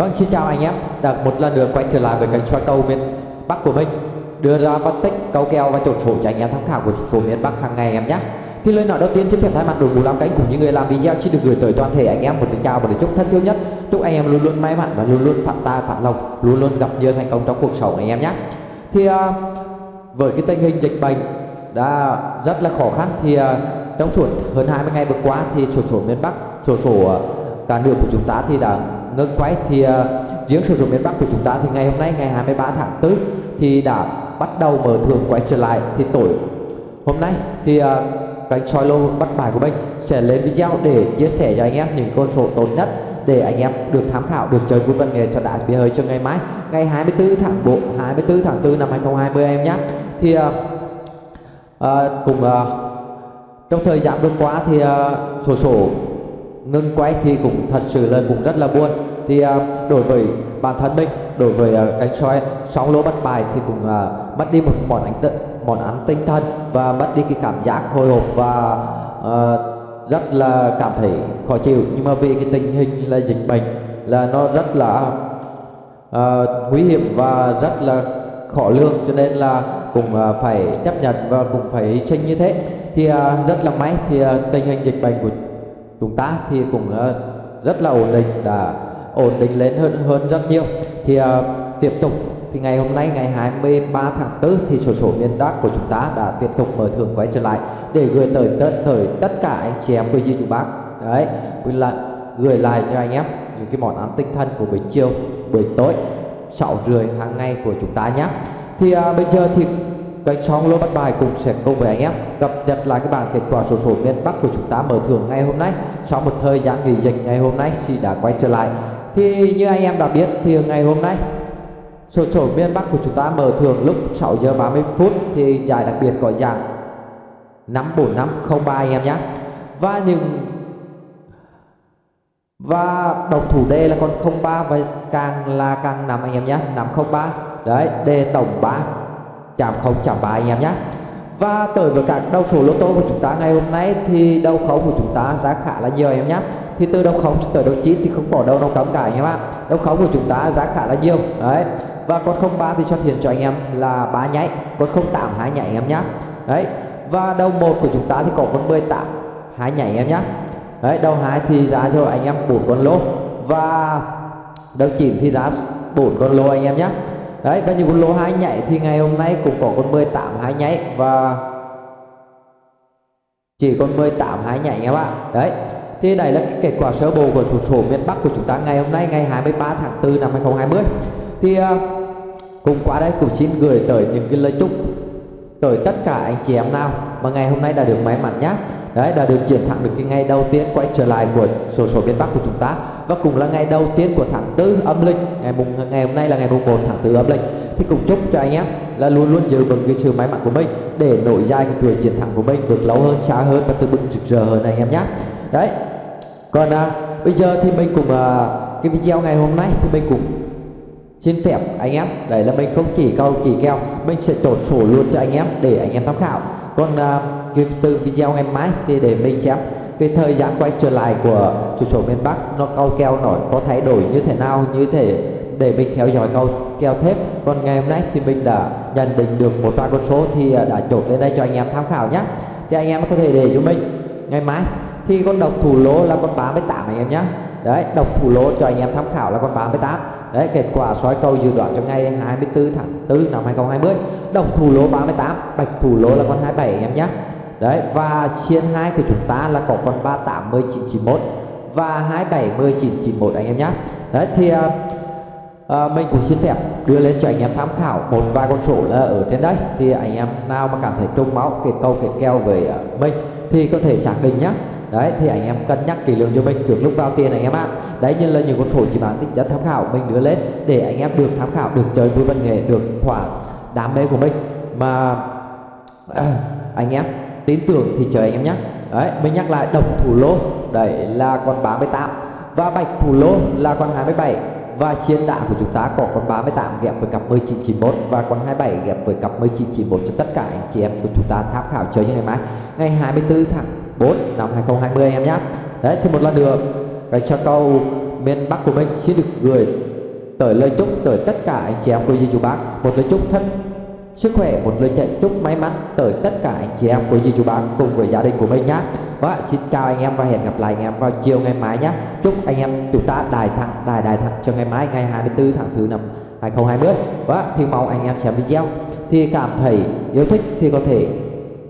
Vâng, xin chào anh em. Đã một lần nữa quay trở lại với kênh soi cầu miền Bắc của mình. Đưa ra phân tích cầu kèo và chốt số cho anh em tham khảo của số miền Bắc hàng ngày em nhé. Thì lời nói đầu tiên xin phép thay mặt đội ngũ làm cánh cùng những người làm video xin được gửi tới toàn thể anh em một lời chào và lời chúc thân thương nhất. Chúc anh em luôn luôn may mắn và luôn luôn phát tài phát lộc, luôn luôn gặp nhiều thành công trong cuộc sống anh em nhé. Thì uh, với cái tình hình dịch bệnh đã rất là khó khăn thì uh, trong suốt hơn 20 ngày vừa qua thì sổ số miền Bắc, sổ số à, cả nước của chúng ta thì đã ngưng quay thì ờ, uh, riêng sử dụng miền Bắc của chúng ta thì ngày hôm nay ngày 23 tháng 4 thì đã bắt đầu mở thường quay trở lại thì tối. Hôm nay thì ờ, uh, kênh soi lô bắt bài của mình sẽ lên video để chia sẻ cho anh em những con số tốt nhất để anh em được tham khảo được chơi vui văn nghề cho đại bia hơi cho ngày mai. Ngày 24 tháng 4 24 tháng 4 năm 2020 em nhé. Thì ờ, uh, uh, cùng uh, trong thời gian vừa qua thì uh, sổ sổ ngưng quay thì cũng thật sự là cũng rất là buồn. Thì uh, đối với bản thân mình đối với à, uh, anh soi sóng lỗ bắt bài thì cũng uh, mất đi một món ánh tự, món ăn tinh thần và mất đi cái cảm giác hồi hộp và uh, rất là cảm thấy khó chịu. Nhưng mà vì cái tình hình là dịch bệnh là nó rất là uh, nguy hiểm và rất là khó lường cho nên là cũng uh, phải chấp nhận và cũng phải hy sinh như thế. Thì uh, rất là may thì uh, tình hình dịch bệnh của chúng ta thì cũng ờ, rất là ổn định đã ổn định lên hơn hơn rất nhiều. Thì uh, tiếp tục thì ngày hôm nay ngày 23 tháng 4 thì sổ số miền Bắc của chúng ta đã tiếp tục mở thưởng quay trở lại để gửi tới tất thời tất cả anh chị em quý vị chú bác. Đấy là gửi lại cho anh em những cái món ăn tinh thần của buổi chiều buổi tối 6 rưỡi hàng ngày của chúng ta nhé. Thì uh, bây giờ thì kênh song lô bắt bài cũng sẽ cùng với anh em cập nhật lại cái bảng kết quả sổ số miền Bắc của chúng ta mở thưởng ngày hôm nay. Sau một thời gian nghỉ dịch ngày hôm nay thì đã quay trở lại. Thì như anh em đã biết thì ngày hôm nay, sổ số miền Bắc của chúng ta mở thưởng lúc 6 giờ 30 phút thì giải đặc biệt có dạng 54503 anh em nhé. Và những, và đồng thủ đề là con 03 và càng là càng nằm anh em nhé. 503 đấy đề tổng 3 chạm không, chạm ba anh em nhé. Và tới với các đầu số lô tô của chúng ta ngày hôm nay thì đầu khấu của chúng ta ra khá là nhiều em nhé. Thì từ đầu khấu tới đầu chín thì không bỏ đâu đâu cấm cả anh em ạ đầu khấu của chúng ta ra khá là nhiều, đấy. Và con 03 thì xuất hiện cho anh em là ba nháy, con 08 hai nhảy anh em nhé. Đấy. Và đầu một của chúng ta thì có con 18 hai nhảy anh em nhé. Đấy đầu hai thì ra cho anh em bốn con lô. Và đầu chín thì ra bốn con lô anh em nhé đấy và những con lô hai nhảy thì ngày hôm nay cũng có con 18 hai nhảy và chỉ còn 18 hai nhảy các bạn. Đấy thì đây là kết quả sơ bộ của sổ số miền Bắc của chúng ta ngày hôm nay ngày 23 tháng 4 năm 2020 thì à, uh, cùng qua đây cũng xin gửi tới những cái lời chúc tới tất cả anh chị em nào mà ngày hôm nay đã được may mắn nhé đấy đã được chiến thắng được cái ngày đầu tiên quay trở lại của sổ số miền Bắc của chúng ta và cũng là ngày đầu tiên của tháng tư âm lịch ngày mùng ngày hôm nay là ngày mùng 1 tháng tư âm lịch. Thì cũng chúc cho anh em là luôn luôn giữ vững cái sự may mắn của mình để nổi dài cái chuỗi chiến thắng của mình được lâu hơn xa hơn và từ bừng rực rỡ hơn anh em nhé. Đấy. Còn à, bây giờ thì mình cùng à, cái video ngày hôm nay thì mình cũng xin phép anh em đấy là mình không chỉ câu chỉ keo mình sẽ chốt sổ luôn cho anh em để anh em tham khảo. Còn à, cái từ video ngày mai thì để mình xem cái thời gian quay trở lại của chủ sổ miền Bắc, nó câu keo nổi, có thay đổi như thế nào, như thế để mình theo dõi câu keo thép còn ngày hôm nay thì mình đã nhận định được một vài con số thì à, đã chốt lên đây cho anh em tham khảo nhé thì anh em có thể để cho mình. Ngày mai thì con độc thủ lỗ là con 38 anh em nhé đấy, độc thủ lỗ cho anh em tham khảo là con 38 đấy, kết quả soi cầu dự đoán cho ngày 24 tháng 4 năm 2020 độc thủ lỗ 38 bạch thủ lỗ là con 27 anh em nhé đấy và xiên hai của chúng ta là có con 38 1991 và 27 1991 anh em nhé đấy thì à, à, mình cũng xin phép đưa lên cho anh em tham khảo một vài con số là ở trên đây. Thì anh em nào mà cảm thấy trung máu kết câu kết keo với ờ, mình thì có thể xác định nhé đấy thì anh em cân nhắc kỹ lưỡng cho mình trước lúc vào tiền anh em ạ. Đấy như là những con số chỉ bán tính chất tham khảo mình đưa lên để anh em được tham khảo được chơi vui văn nghệ được thỏa đam mê của mình. Mà à, anh em tin tưởng thì chờ anh em nhé đấy, mình nhắc lại, đồng thủ lô, đấy là con 38 và bạch thủ lô là con 27 và xiên đạn của chúng ta có con 38 ghép với cặp 1991 và con 27 ghép với cặp 1991 cho tất cả anh chị em của chúng ta tham khảo chơi như ngày mai, ngày 24 tháng 4 năm 2020 anh em nhé đấy, thì một lần nữa, cái cho câu miền Bắc của mình xin được gửi tới lời chúc tới tất cả anh chị em cô dì chú bác. Một lời chúc thân sức khỏe một lời chạy, chúc may mắn tới tất cả anh chị em của dì chú bác cùng với gia đình của mình nhé và vâng xin chào anh em và hẹn gặp lại anh em vào chiều ngày mai nhé chúc anh em chúng ta đài thắng đài đài thắng cho ngày mai, ngày 24 tháng thứ năm 2020 và vâng thì mong anh em xem video. Thì cảm thấy yêu thích thì có thể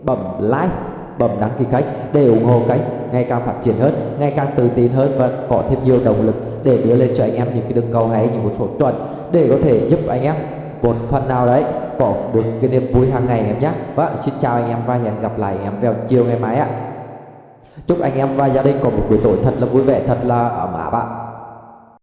bấm like, bấm đăng ký kênh để ủng hộ kênh ngày càng phát triển hơn, ngày càng tự tin hơn và có thêm nhiều động lực để đưa lên cho anh em những cái đường cầu hay những một số chuẩn để có thể giúp anh em một phần nào đấy có được cái niềm vui hàng ngày em nhé. Và xin chào anh em và hẹn gặp lại em vào chiều ngày mai ạ. Chúc anh em và gia đình có một buổi tối thật là vui vẻ, thật là ấm áp ạ.